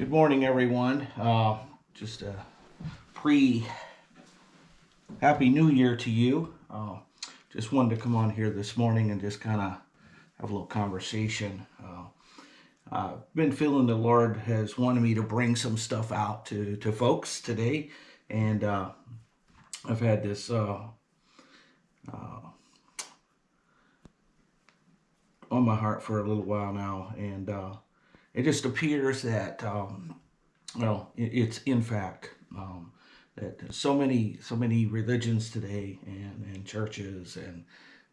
Good morning, everyone. Uh, just a pre Happy New Year to you. Uh, just wanted to come on here this morning and just kind of have a little conversation. Uh, I've been feeling the Lord has wanted me to bring some stuff out to, to folks today. And uh, I've had this uh, uh, on my heart for a little while now. And uh, it just appears that, um, well, it, it's in fact um, that so many, so many religions today and, and churches and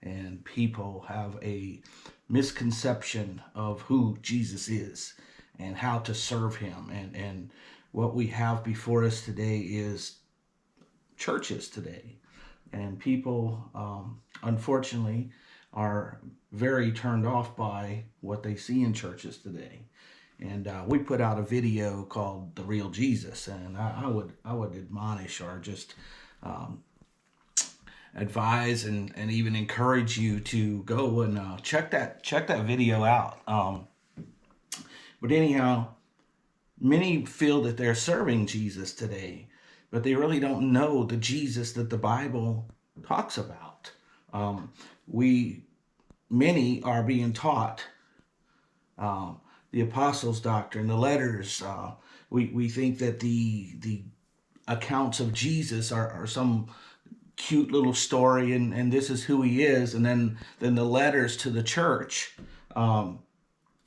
and people have a misconception of who Jesus is and how to serve him. And and what we have before us today is churches today. And people um, unfortunately are very turned off by what they see in churches today and uh, we put out a video called "The Real Jesus," and I, I would I would admonish or just um, advise and, and even encourage you to go and uh, check that check that video out. Um, but anyhow, many feel that they're serving Jesus today, but they really don't know the Jesus that the Bible talks about. Um, we many are being taught um, the apostles' doctrine, the letters. Uh, we, we think that the the accounts of Jesus are, are some cute little story and, and this is who he is. And then, then the letters to the church um,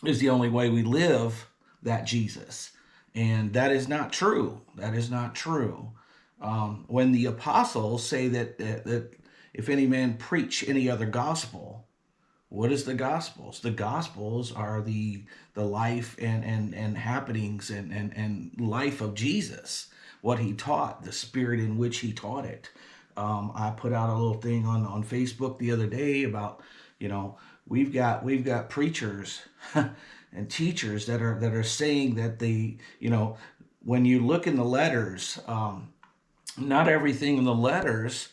is the only way we live that Jesus. And that is not true. That is not true. Um, when the apostles say that, that, that if any man preach any other gospel, what is the gospels? The gospels are the the life and and and happenings and and and life of jesus what he taught the spirit in which he taught it. Um, i put out a little thing on on facebook the other day about you know we've got we've got preachers and teachers that are that are saying that they you know when you look in the letters um, not everything in the letters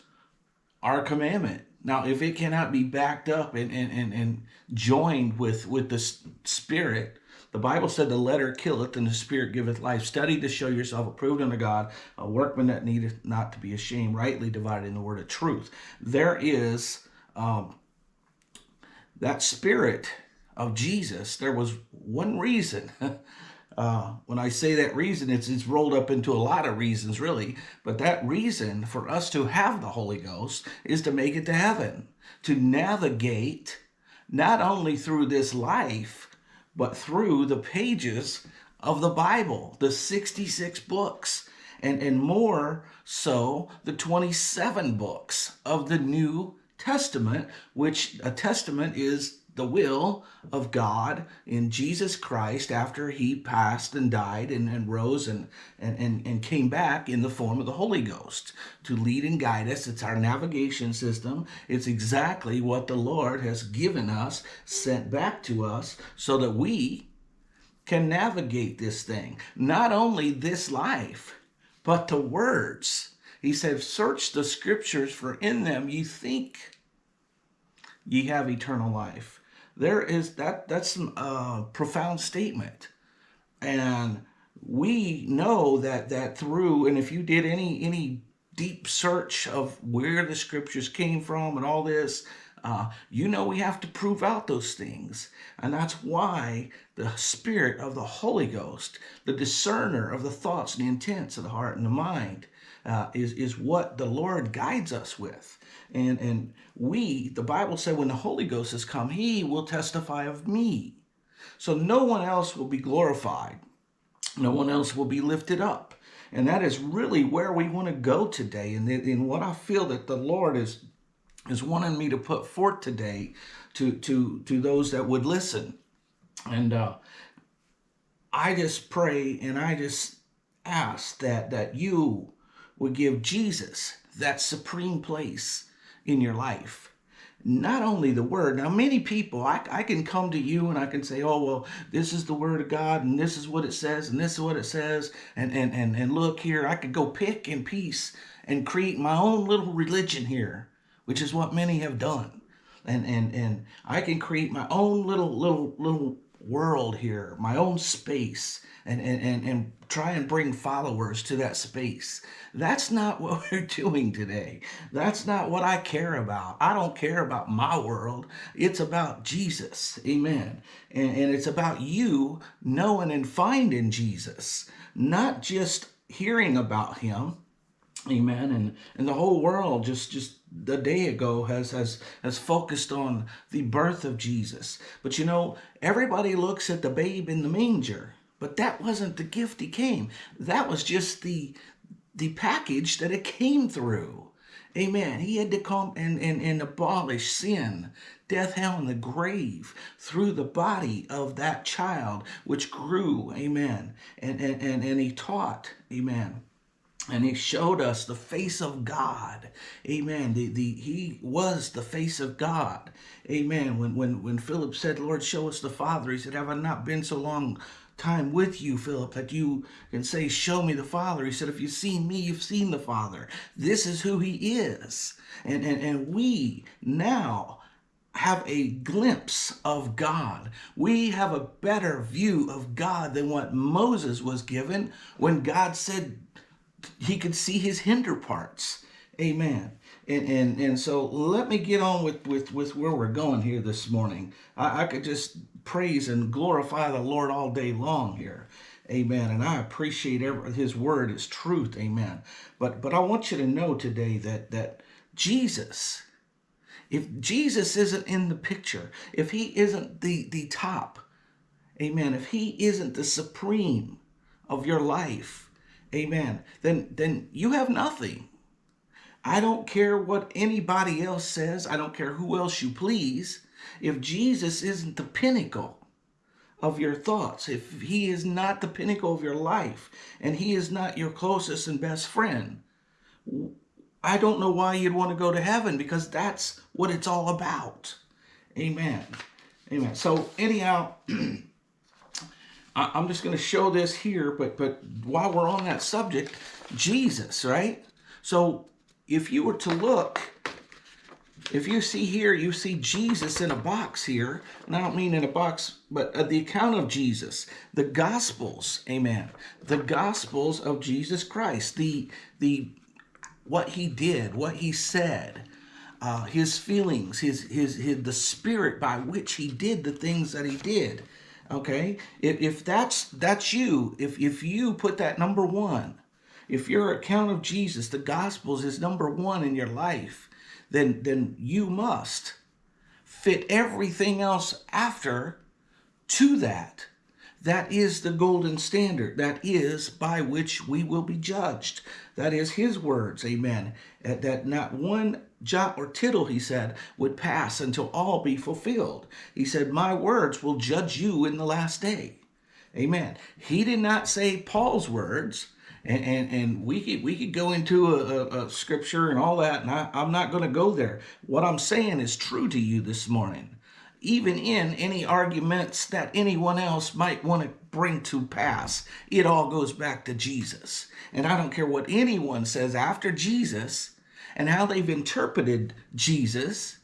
are commandment now, if it cannot be backed up and, and, and, and joined with, with the Spirit, the Bible said the letter killeth and the Spirit giveth life. Study to show yourself approved unto God, a workman that needeth not to be ashamed, rightly dividing the word of truth. There is um, that Spirit of Jesus. There was one reason Uh, when I say that reason, it's, it's rolled up into a lot of reasons, really. But that reason for us to have the Holy Ghost is to make it to heaven, to navigate not only through this life, but through the pages of the Bible, the 66 books, and, and more so the 27 books of the New Testament, which a testament is the will of God in Jesus Christ after he passed and died and, and rose and, and, and, came back in the form of the Holy Ghost to lead and guide us. It's our navigation system. It's exactly what the Lord has given us, sent back to us so that we can navigate this thing. Not only this life, but the words. He said, search the scriptures for in them ye think ye have eternal life there is that that's a profound statement. And we know that that through and if you did any any deep search of where the scriptures came from and all this uh, you know we have to prove out those things. And that's why the spirit of the Holy Ghost the discerner of the thoughts and the intents of the heart and the mind uh, is is what the Lord guides us with and, and we, the Bible said, when the Holy Ghost has come, he will testify of me. So no one else will be glorified. No one else will be lifted up. And that is really where we want to go today. And in what I feel that the Lord is, is wanting me to put forth today to, to, to those that would listen. And uh, I just pray and I just ask that, that you would give Jesus that supreme place in your life. Not only the word. Now, many people, I, I can come to you and I can say, oh, well, this is the word of God and this is what it says and this is what it says. And, and, and, and look here, I could go pick and piece and create my own little religion here, which is what many have done. And, and, and I can create my own little, little, little world here, my own space, and, and, and, and try and bring followers to that space. That's not what we're doing today. That's not what I care about. I don't care about my world. It's about Jesus. Amen. And, and it's about you knowing and finding Jesus, not just hearing about him. Amen. And and the whole world just just a day ago has has has focused on the birth of Jesus. But you know, everybody looks at the babe in the manger. But that wasn't the gift he came. That was just the the package that it came through. Amen. He had to come and, and, and abolish sin, death, hell, and the grave through the body of that child, which grew. Amen. And, and, and, and he taught. Amen and he showed us the face of God. Amen. The, the, he was the face of God. Amen. When, when, when Philip said, Lord, show us the Father, he said, have I not been so long time with you, Philip, that you can say, show me the Father. He said, if you've seen me, you've seen the Father. This is who he is. And, and, and we now have a glimpse of God. We have a better view of God than what Moses was given when God said, he could see his hinder parts. Amen. And, and and so let me get on with with with where we're going here this morning. I, I could just praise and glorify the Lord all day long here. Amen. And I appreciate every, his word is truth. Amen. But but I want you to know today that that Jesus, if Jesus isn't in the picture, if he isn't the the top, amen, if he isn't the supreme of your life, amen, then, then you have nothing. I don't care what anybody else says. I don't care who else you please. If Jesus isn't the pinnacle of your thoughts, if he is not the pinnacle of your life, and he is not your closest and best friend, I don't know why you'd want to go to heaven because that's what it's all about. Amen. Amen. So anyhow, I, am just going to show this here, but but while we're on that subject, Jesus, right? So if you were to look, if you see here, you see Jesus in a box here, and I don't mean in a box, but uh, the account of Jesus, the Gospels, amen. The Gospels of Jesus Christ, the the what he did, what he said, uh, his feelings, his, his his the spirit by which he did the things that he did okay? If, if that's that's you if if you put that number one if your account of jesus the gospels is number one in your life then then you must fit everything else after to that. That is the golden standard. That is by which we will be judged that is his words amen eh, that not one jot or tittle, he said, would pass until all be fulfilled. He said, My words will judge you in the last day. Amen. He did not say Paul's words. And, and, and we could we could go into a, a, a scripture and all that, and I, I'm not going to go there. What I'm saying is true to you this morning, even in any arguments that anyone else might want to bring to pass. It all goes back to Jesus, and I don't care what anyone says after Jesus and how they've interpreted Jesus,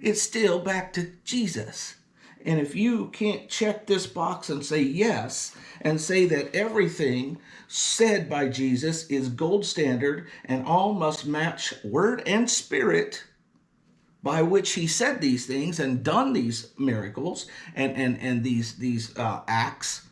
it's still back to Jesus. And if you can't check this box and say yes, and say that everything said by Jesus is gold standard and all must match word and spirit by which he said these things and done these miracles and, and, and these, these uh, acts,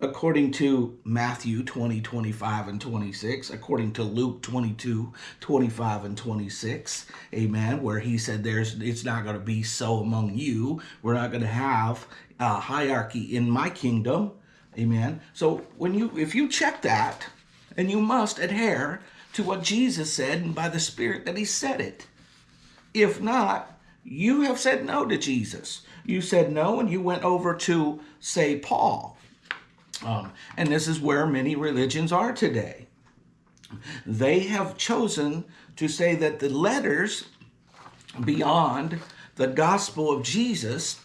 according to Matthew 20, 25, and 26, according to Luke 22, 25, and 26, amen, where he said there's it's not going to be so among you. We're not going to have a hierarchy in my kingdom, amen. So when you if you check that, and you must adhere to what Jesus said and by the Spirit that he said it. If not, you have said no to Jesus. You said no and you went over to, say, Paul um, and this is where many religions are today. They have chosen to say that the letters beyond the gospel of Jesus,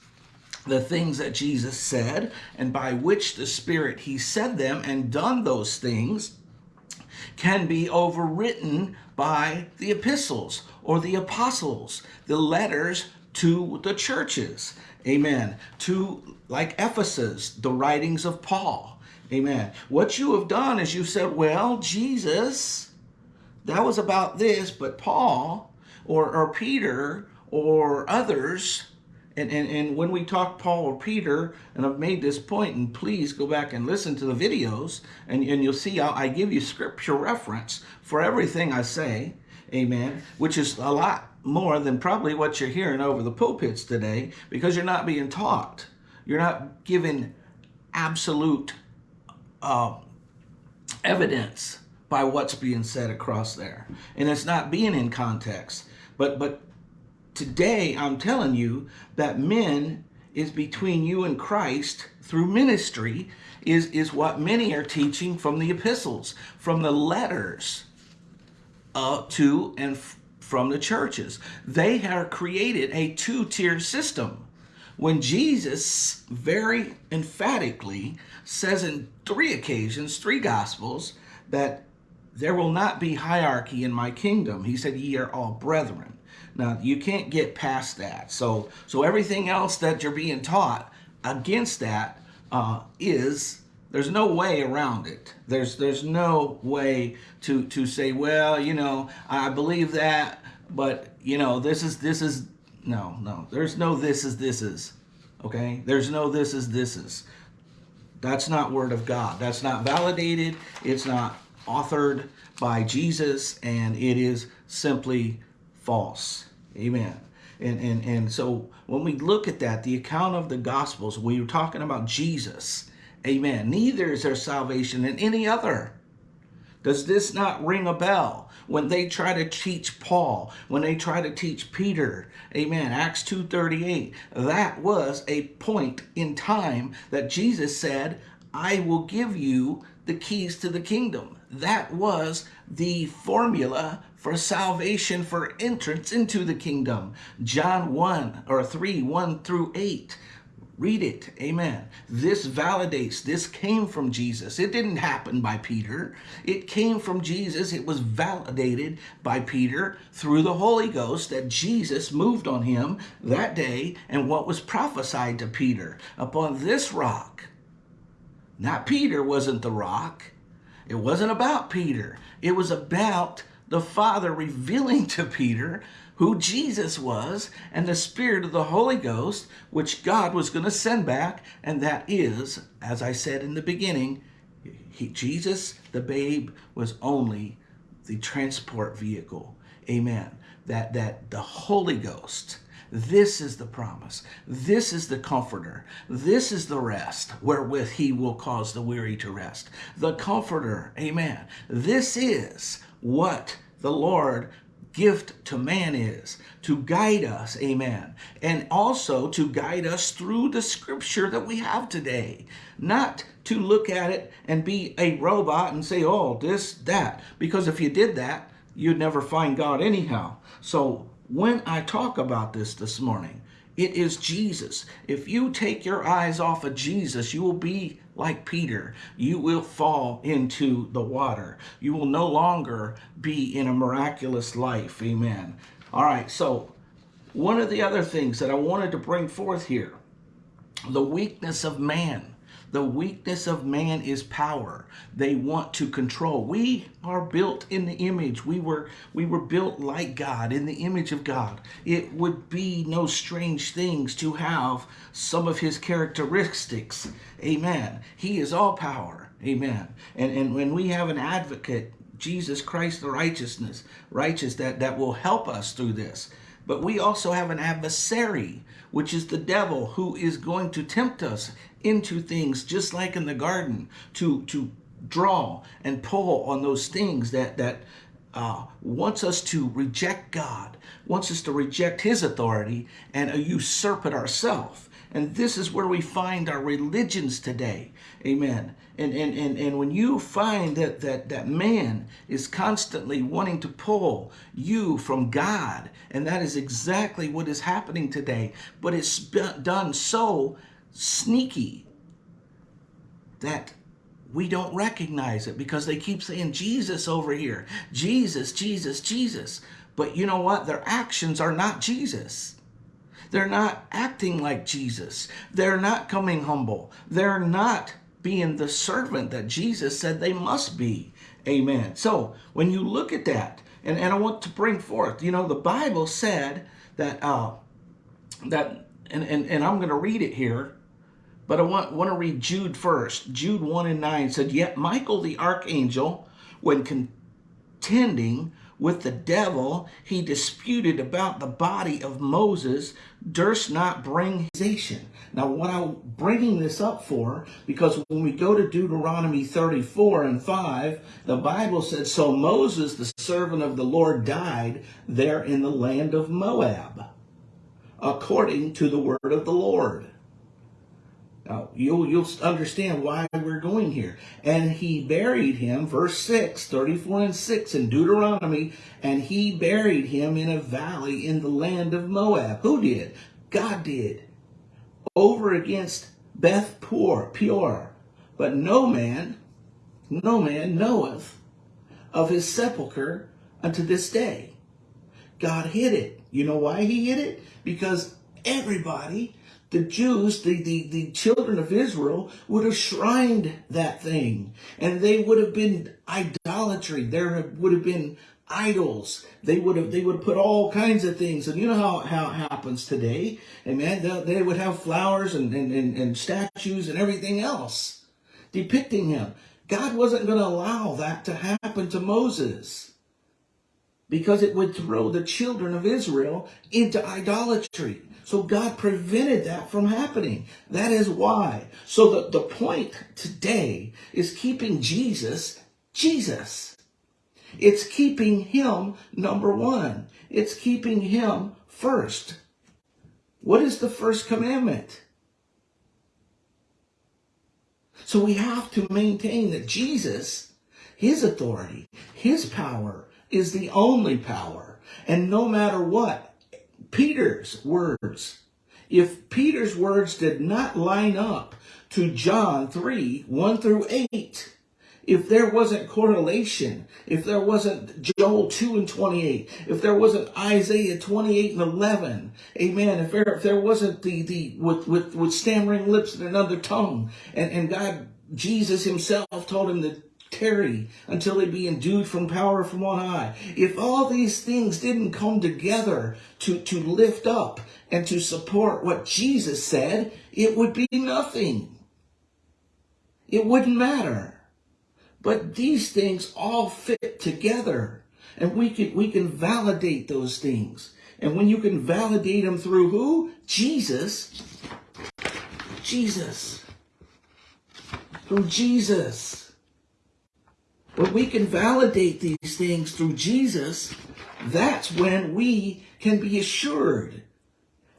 the things that Jesus said, and by which the Spirit He said them and done those things, can be overwritten by the epistles or the apostles, the letters to the churches. Amen. To, like Ephesus, the writings of Paul. Amen. What you have done is you said, well, Jesus, that was about this, but Paul or, or Peter or others, and, and, and when we talk Paul or Peter, and I've made this point, and please go back and listen to the videos, and, and you'll see I give you scripture reference for everything I say, amen, which is a lot more than probably what you're hearing over the pulpits today because you're not being taught. You're not given absolute uh, evidence by what's being said across there. And it's not being in context. But but today I'm telling you that men is between you and Christ through ministry is, is what many are teaching from the epistles, from the letters uh, to and from the churches. They have created a two-tier system when Jesus very emphatically says in three occasions, three gospels, that there will not be hierarchy in my kingdom. He said, ye are all brethren. Now, you can't get past that. So, so everything else that you're being taught against that uh, is there's no way around it. There's there's no way to to say, well, you know, I believe that, but you know, this is this is no, no. There's no this is this is. Okay? There's no this is this is. That's not word of God. That's not validated. It's not authored by Jesus and it is simply false. Amen. And, and, and so when we look at that, the account of the Gospels, we were talking about Jesus. Amen. Neither is there salvation in any other. Does this not ring a bell? When they try to teach Paul, when they try to teach Peter, amen, Acts 2.38, that was a point in time that Jesus said, I will give you the keys to the kingdom. That was the formula for salvation, for entrance into the kingdom. John 1 or 3, 1 through 8. Read it. Amen. This validates. This came from Jesus. It didn't happen by Peter. It came from Jesus. It was validated by Peter through the Holy Ghost that Jesus moved on him that day and what was prophesied to Peter. Upon this rock, not Peter wasn't the rock. It wasn't about Peter. It was about the Father revealing to Peter who Jesus was and the Spirit of the Holy Ghost, which God was going to send back. And that is, as I said in the beginning, he, Jesus, the babe, was only the transport vehicle. Amen. That, that the Holy Ghost, this is the promise. This is the comforter. This is the rest wherewith he will cause the weary to rest. The comforter. Amen. This is what the Lord gift to man is to guide us amen. And also to guide us through the scripture that we have today. Not to look at it and be a robot and say oh this that. Because if you did that you'd never find god anyhow. So when i talk about this this morning it is jesus. If you take your eyes off of jesus you will be like Peter, you will fall into the water. You will no longer be in a miraculous life. Amen. All right, so one of the other things that I wanted to bring forth here, the weakness of man. The weakness of man is power. They want to control. We are built in the image. We were we were built like God, in the image of God. It would be no strange things to have some of his characteristics. Amen. He is all power. Amen. And and when we have an advocate, Jesus Christ the righteousness, righteous that that will help us through this. But we also have an adversary, which is the devil, who is going to tempt us into things just like in the garden to to draw and pull on those things that that uh, wants us to reject God, wants us to reject his authority and usurp it ourselves. And this is where we find our religions today. Amen. And, and, and, and when you find that, that, that man is constantly wanting to pull you from God, and that is exactly what is happening today, but it's done so sneaky that we don't recognize it because they keep saying Jesus over here. Jesus, Jesus, Jesus. But you know what? Their actions are not Jesus. They're not acting like Jesus. They're not coming humble. They're not being the servant that Jesus said they must be. Amen. So when you look at that, and, and I want to bring forth, you know, the Bible said that uh that and, and, and I'm going to read it here, but I want, want to read Jude first. Jude 1 and 9 said, Yet Michael the archangel, when contending with the devil, he disputed about the body of Moses, durst not bring his Now, what I'm bringing this up for, because when we go to Deuteronomy 34 and 5, the Bible says, So Moses, the servant of the Lord, died there in the land of Moab, according to the word of the Lord. Now, you'll, you'll understand why we're going here. And he buried him, verse 6, 34 and 6 in Deuteronomy, and he buried him in a valley in the land of Moab. Who did? God did. Over against Beth Peor. But no man, no man knoweth of his sepulchre unto this day. God hid it. You know why he hid it? Because everybody the Jews, the, the, the children of Israel, would have shrined that thing. And they would have been idolatry. There would have been idols. They would have they would have put all kinds of things. And you know how, how it happens today. Amen. They, they would have flowers and, and, and, and statues and everything else depicting him. God wasn't going to allow that to happen to Moses because it would throw the children of Israel into idolatry. So God prevented that from happening. That is why. So the, the point today is keeping Jesus, Jesus. It's keeping him number one. It's keeping him first. What is the first commandment? So we have to maintain that Jesus, his authority, his power is the only power. And no matter what, Peter's words. If Peter's words did not line up to John 3, 1 through 8, if there wasn't correlation, if there wasn't Joel 2 and 28, if there wasn't Isaiah 28 and 11, amen, if there, if there wasn't the, the, with, with, with stammering lips and another tongue, and, and God, Jesus himself told him to tarry until they be endued from power from on high. If all these things didn't come together to, to lift up and to support what Jesus said, it would be nothing. It wouldn't matter. But these things all fit together. And we can, we can validate those things. And when you can validate them through who? Jesus. Jesus. Through Jesus. When we can validate these things through Jesus, that's when we can be assured.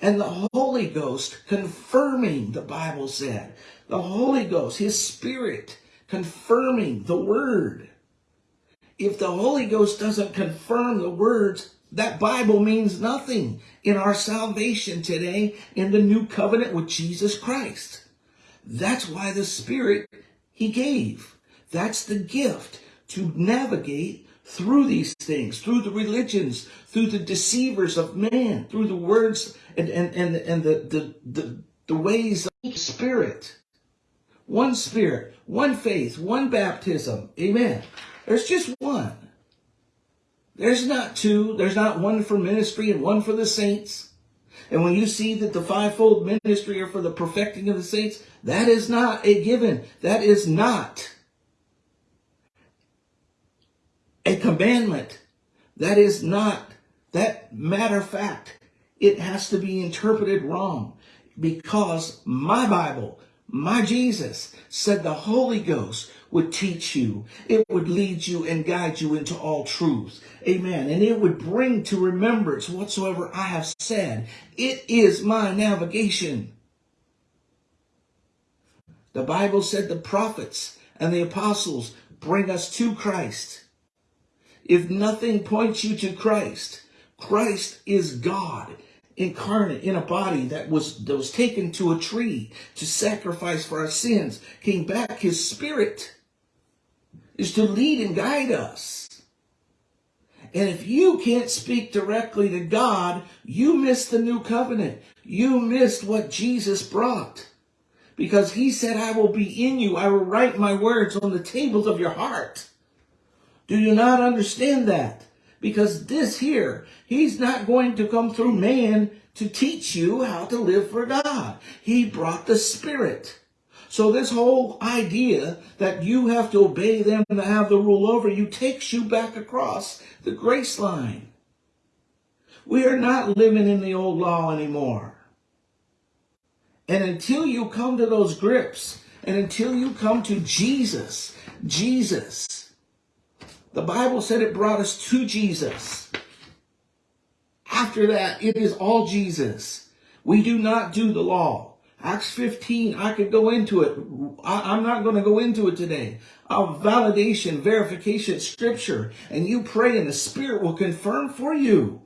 And the Holy Ghost confirming, the Bible said, the Holy Ghost, His Spirit confirming the Word. If the Holy Ghost doesn't confirm the words, that Bible means nothing in our salvation today in the new covenant with Jesus Christ. That's why the Spirit He gave. That's the gift to navigate through these things, through the religions, through the deceivers of man, through the words and, and, and, and the, the, the, the ways of spirit. One spirit, one faith, one baptism. Amen. There's just one. There's not two. There's not one for ministry and one for the saints. And when you see that the fivefold ministry are for the perfecting of the saints, that is not a given. That is not a commandment. That is not, that matter of fact, it has to be interpreted wrong because my Bible, my Jesus said the Holy Ghost would teach you. It would lead you and guide you into all truth. Amen. And it would bring to remembrance whatsoever I have said. It is my navigation. The Bible said the prophets and the apostles bring us to Christ. If nothing points you to Christ, Christ is God incarnate in a body that was that was taken to a tree to sacrifice for our sins came back his spirit is to lead and guide us And if you can't speak directly to God, you missed the new covenant. You missed what Jesus brought. Because he said, I will be in you. I will write my words on the tables of your heart. Do you not understand that? Because this here, he's not going to come through man to teach you how to live for God. He brought the Spirit. So this whole idea that you have to obey them to have the rule over you takes you back across the grace line. We are not living in the old law anymore. And until you come to those grips, and until you come to Jesus, Jesus, the Bible said it brought us to Jesus. After that, it is all Jesus. We do not do the law. Acts 15, I could go into it. I, am not going to go into it today. Of validation, verification, scripture, and you pray and the Spirit will confirm for you.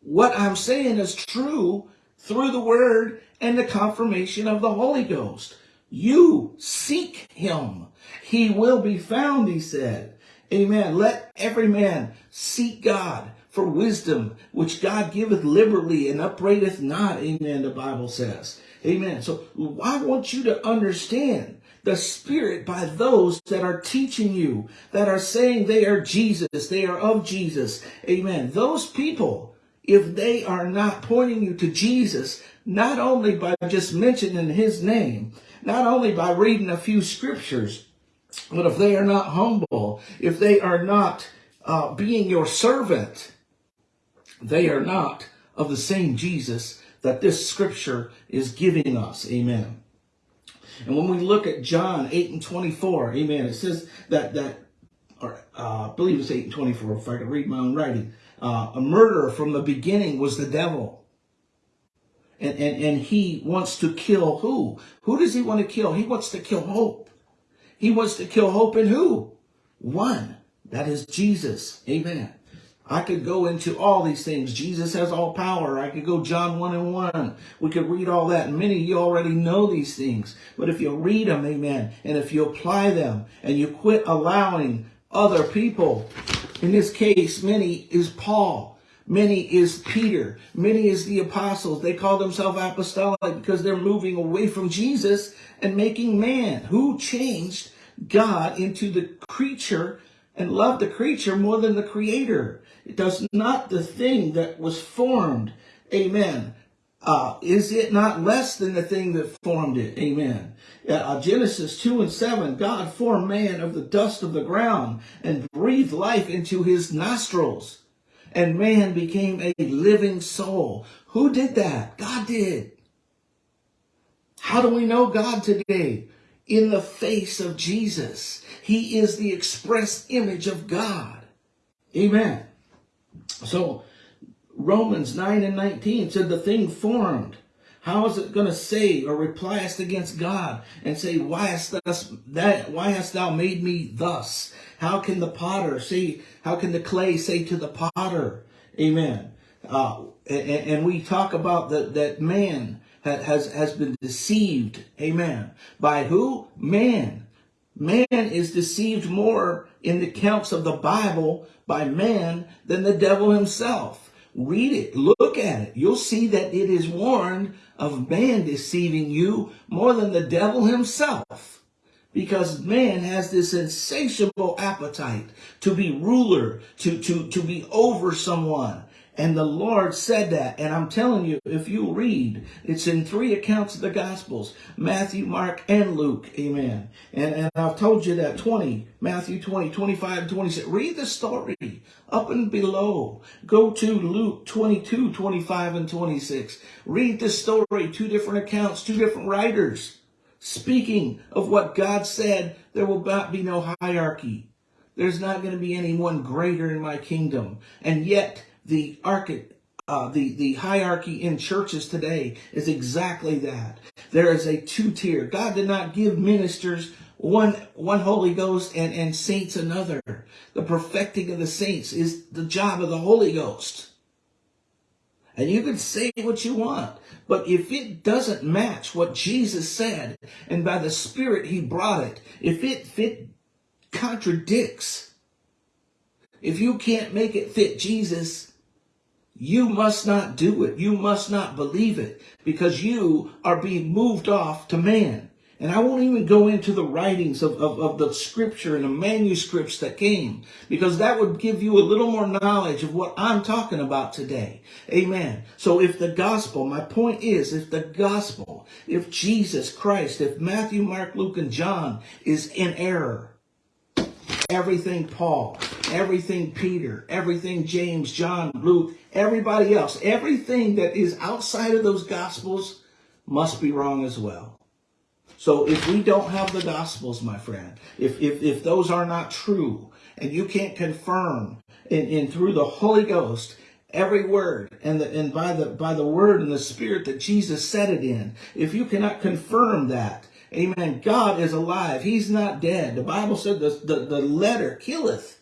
What I'm saying is true through the Word and the confirmation of the Holy Ghost. You seek Him. He will be found, he said. Amen. Let every man seek God for wisdom, which God giveth liberally and upbraideth not. Amen, the Bible says. Amen. So I want you to understand the Spirit by those that are teaching you, that are saying they are Jesus, they are of Jesus. Amen. Those people, if they are not pointing you to Jesus, not only by just mentioning his name, not only by reading a few scriptures, but if they are not humble, if they are not uh, being your servant, they are not of the same Jesus that this scripture is giving us. Amen. And when we look at John 8 and 24, amen, it says that, that or uh, I believe it's 8 and 24, if I can read my own writing. Uh, a murderer from the beginning was the devil. And, and, and he wants to kill who? Who does he want to kill? He wants to kill hope. He wants to kill hope in who? One. That is Jesus. Amen. I could go into all these things. Jesus has all power. I could go John 1 and 1. We could read all that. Many of you already know these things. But if you read them, amen, and if you apply them and you quit allowing other people, in this case, many is Paul. Many is Peter. Many is the apostles. They call themselves apostolic because they're moving away from Jesus and making man who changed God into the creature and loved the creature more than the creator. It does not the thing that was formed. Amen. Uh, is it not less than the thing that formed it? Amen. Uh, Genesis 2 and 7, God formed man of the dust of the ground and breathed life into his nostrils. And man became a living soul. Who did that? God did. How do we know God today? In the face of Jesus. He is the express image of God. Amen. So Romans 9 and 19 said the thing formed. How is it going to say or reply against God and say, why hast, thus, that, why hast thou made me thus? How can the potter say, how can the clay say to the potter? Amen. Uh, and, and, we talk about that, that man has, has been deceived. Amen. By who? Man. Man is deceived more in the counts of the Bible by man than the devil himself. Read it, look at it. You'll see that it is warned of man deceiving you more than the devil himself. Because man has this insatiable appetite to be ruler, to, to, to be over someone, and the Lord said that. And I'm telling you, if you read, it's in three accounts of the Gospels Matthew, Mark, and Luke. Amen. And, and I've told you that 20, Matthew 20, 25, 26. Read the story up and below. Go to Luke 22, 25, and 26. Read the story, two different accounts, two different writers. Speaking of what God said, there will not be no hierarchy. There's not going to be anyone greater in my kingdom. And yet, the archi- uh, the, the hierarchy in churches today is exactly that. There is a two-tier. God did not give ministers one, one Holy Ghost and, and saints another. The perfecting of the saints is the job of the Holy Ghost. And you can say what you want, but if it doesn't match what Jesus said, and by the Spirit He brought it, if it, if it contradicts If you can't make it fit Jesus, you must not do it. You must not believe it because you are being moved off to man. And I won't even go into the writings of, of, of, the scripture and the manuscripts that came because that would give you a little more knowledge of what I'm talking about today. Amen. So if the gospel, my point is, if the gospel, if Jesus Christ, if Matthew, Mark, Luke, and John is in error, everything Paul, everything Peter, everything James, John, Luke, everybody else, everything that is outside of those gospels must be wrong as well. So if we don't have the gospels, my friend, if, if, if those are not true and you can't confirm in, in through the Holy Ghost every word and the, and by the by the word and the spirit that Jesus said it in, if you cannot confirm that, amen, God is alive. He's not dead. The Bible said the, the, the letter killeth,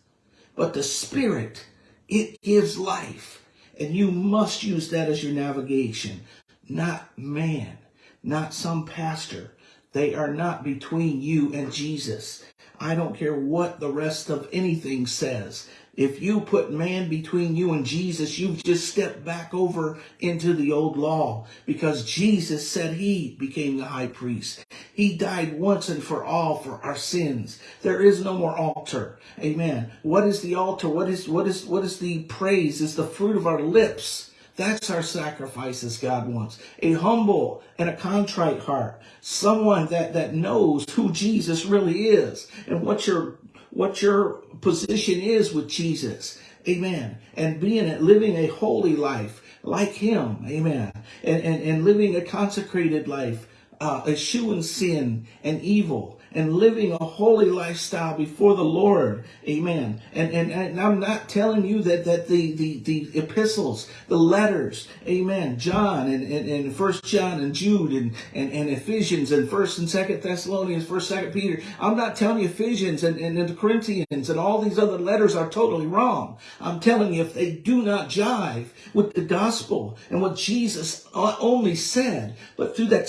but the spirit, it gives life. And you must use that as your navigation, not man, not some pastor, they are not between you and Jesus. I don't care what the rest of anything says. If you put man between you and Jesus, you've just stepped back over into the old law because Jesus said he became the high priest. He died once and for all for our sins. There is no more altar. Amen. What is the altar? What is, what is, what is the praise? Is the fruit of our lips. That's our sacrifices God wants. A humble and a contrite heart. Someone that, that knows who Jesus really is and what your, what your position is with Jesus. Amen. And being it, living a holy life like him. Amen. And, and, and living a consecrated life, uh, eschewing sin and evil and living a holy lifestyle before the Lord. Amen. And, and, and I'm not telling you that, that the, the, the epistles, the letters, amen, John and, and, and First John and Jude and, and, and Ephesians and First and Second Thessalonians, First, Second Peter. I'm not telling you Ephesians and, and, and the Corinthians and all these other letters are totally wrong. I'm telling you if they do not jive with the gospel and what Jesus only said, but through that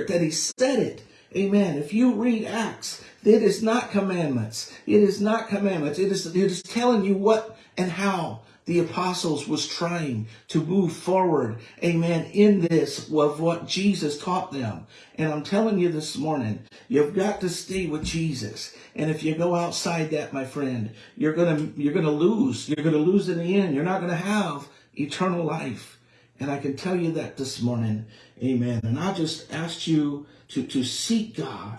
spirit that he said it, Amen. If you read Acts, it is not commandments. It is not commandments. It is, it is telling you what and how the apostles was trying to move forward, amen, in this of what Jesus taught them. And I'm telling you this morning, you've got to stay with Jesus. And if you go outside that, my friend, you're gonna you're gonna lose. You're gonna lose in the end. You're not gonna have eternal life. And I can tell you that this morning. Amen. And I just asked you to, to seek God.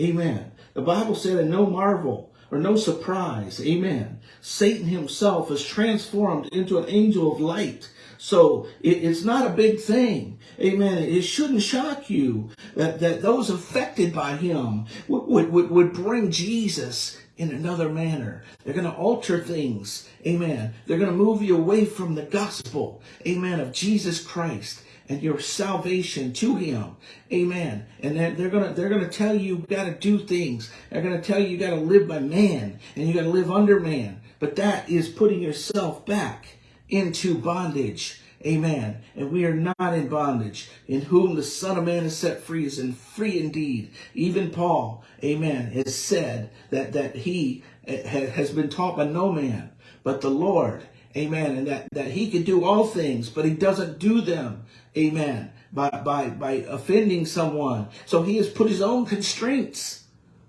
Amen. The Bible said, and no marvel or no surprise. Amen. Satan himself is transformed into an angel of light. So it, it's not a big thing. Amen. It shouldn't shock you that, that those affected by him would, would, would bring Jesus in another manner. They're going to alter things. Amen. They're going to move you away from the gospel. Amen. Of Jesus Christ and your salvation to him. Amen. And they're, they're gonna they're gonna tell you you gotta do things. They're gonna tell you you gotta live by man and you gotta live under man. But that is putting yourself back into bondage. Amen. And we are not in bondage. In whom the Son of Man is set free is in free indeed. Even Paul, amen, has said that, that he eh, has been taught by no man, but the Lord. Amen. And that, that he can do all things, but he doesn't do them. Amen. By, by, by offending someone. So he has put his own constraints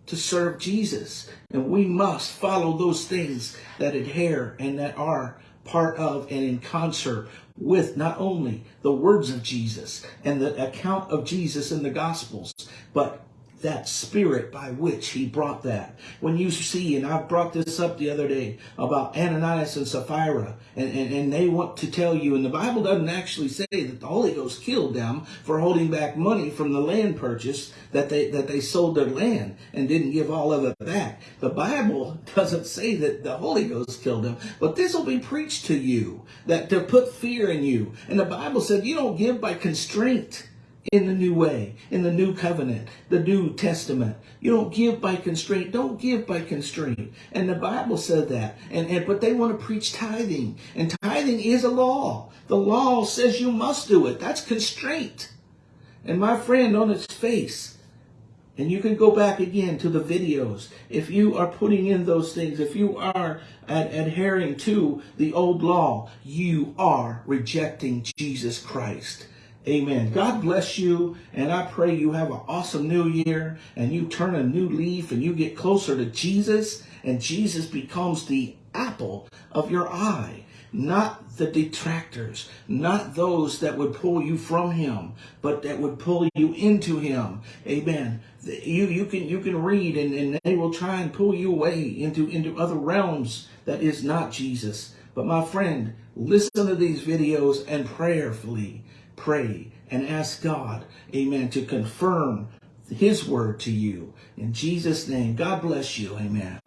to serve Jesus. And we must follow those things that adhere and that are part of and in concert with not only the words of Jesus and the account of Jesus in the Gospels, but that spirit by which he brought that. When you see, and I brought this up the other day about Ananias and Sapphira, and, and, and they want to tell you, and the Bible doesn't actually say that the Holy Ghost killed them for holding back money from the land purchase that they that they sold their land and didn't give all of it back. The Bible doesn't say that the Holy Ghost killed them, but this will be preached to you that to put fear in you. And the Bible said you don't give by constraint in the new way, in the new covenant, the new testament. You don't give by constraint. Don't give by constraint. And the Bible said that. And, and but they want to preach tithing. And tithing is a law. The law says you must do it. That's constraint. And my friend on its face, And you can go back again to the videos. If you are putting in those things, if you are ad- adhering to the old law, you are rejecting Jesus Christ. Amen. God bless you. And I pray you have an awesome new year and you turn a new leaf and you get closer to Jesus and Jesus becomes the apple of your eye not the detractors, not those that would pull you from him, but that would pull you into him. Amen. You you can you can read and, and they will try and pull you away into, into other realms that is not Jesus. But my friend, listen to these videos and prayerfully pray and ask God, amen, to confirm his word to you. In Jesus' name, God bless you. Amen.